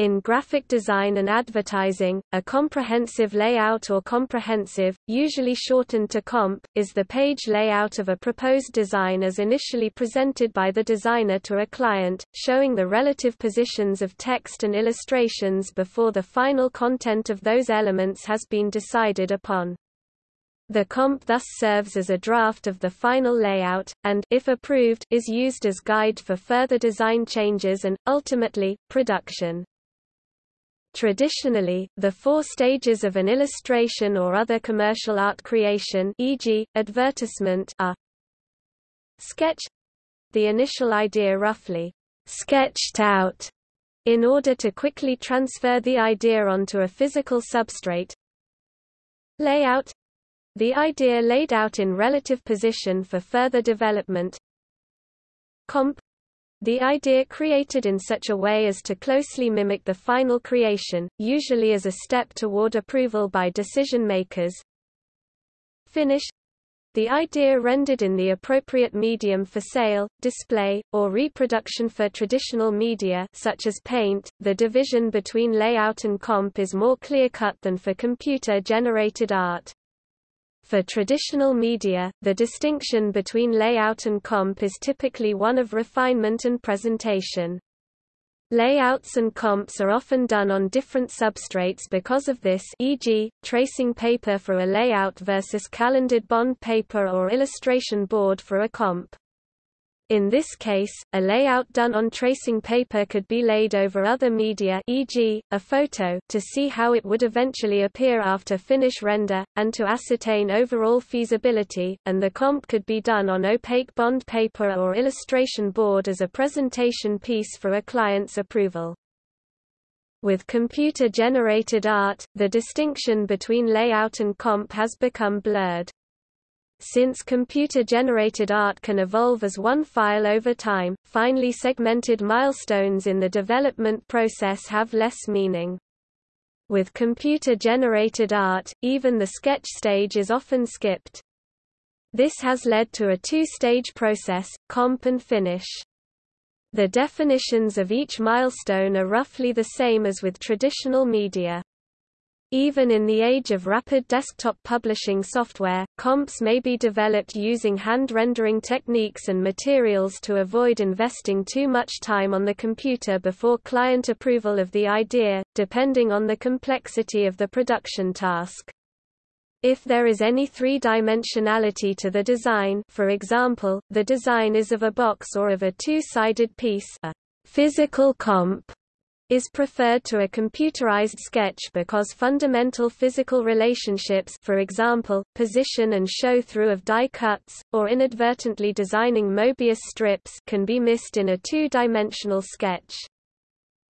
In graphic design and advertising, a comprehensive layout or comprehensive, usually shortened to comp, is the page layout of a proposed design as initially presented by the designer to a client, showing the relative positions of text and illustrations before the final content of those elements has been decided upon. The comp thus serves as a draft of the final layout, and if approved, is used as guide for further design changes and, ultimately, production. Traditionally, the four stages of an illustration or other commercial art creation e.g., advertisement are sketch the initial idea roughly sketched out in order to quickly transfer the idea onto a physical substrate layout the idea laid out in relative position for further development comp the idea created in such a way as to closely mimic the final creation, usually as a step toward approval by decision makers. Finish the idea rendered in the appropriate medium for sale, display, or reproduction for traditional media such as paint. The division between layout and comp is more clear-cut than for computer-generated art. For traditional media, the distinction between layout and comp is typically one of refinement and presentation. Layouts and comps are often done on different substrates because of this e.g., tracing paper for a layout versus calendered bond paper or illustration board for a comp. In this case, a layout done on tracing paper could be laid over other media e.g., a photo to see how it would eventually appear after finish render, and to ascertain overall feasibility, and the comp could be done on opaque bond paper or illustration board as a presentation piece for a client's approval. With computer-generated art, the distinction between layout and comp has become blurred. Since computer-generated art can evolve as one file over time, finely segmented milestones in the development process have less meaning. With computer-generated art, even the sketch stage is often skipped. This has led to a two-stage process, comp and finish. The definitions of each milestone are roughly the same as with traditional media. Even in the age of rapid desktop publishing software, comps may be developed using hand-rendering techniques and materials to avoid investing too much time on the computer before client approval of the idea, depending on the complexity of the production task. If there is any three-dimensionality to the design for example, the design is of a box or of a two-sided piece a physical comp is preferred to a computerized sketch because fundamental physical relationships for example, position and show-through of die cuts, or inadvertently designing Mobius strips can be missed in a two-dimensional sketch.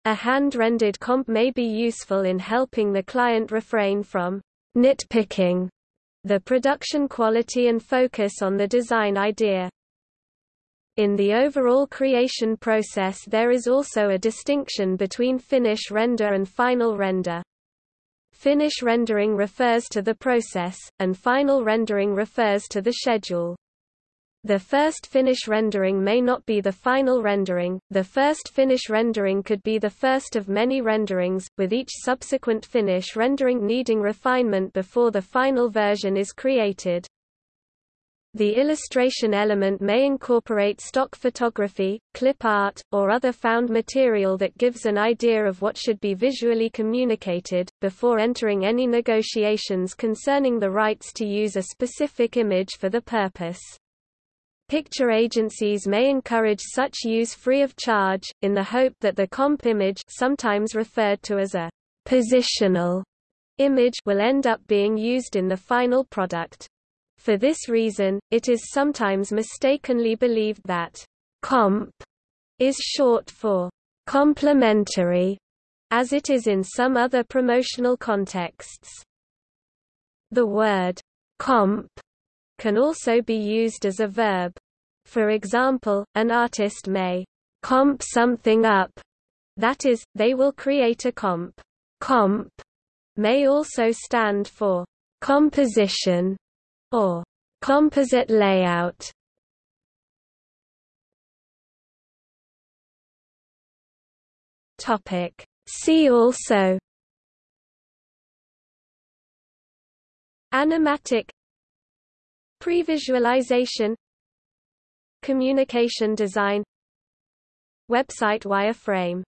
A hand-rendered comp may be useful in helping the client refrain from nitpicking the production quality and focus on the design idea. In the overall creation process there is also a distinction between finish render and final render. Finish rendering refers to the process, and final rendering refers to the schedule. The first finish rendering may not be the final rendering, the first finish rendering could be the first of many renderings, with each subsequent finish rendering needing refinement before the final version is created. The illustration element may incorporate stock photography, clip art, or other found material that gives an idea of what should be visually communicated, before entering any negotiations concerning the rights to use a specific image for the purpose. Picture agencies may encourage such use free of charge, in the hope that the comp image sometimes referred to as a positional image will end up being used in the final product. For this reason, it is sometimes mistakenly believed that comp is short for complimentary, as it is in some other promotional contexts. The word comp can also be used as a verb. For example, an artist may comp something up, that is, they will create a comp. Comp may also stand for composition or composite layout. Topic. See also. Animatic. Previsualization. Communication design. Website wireframe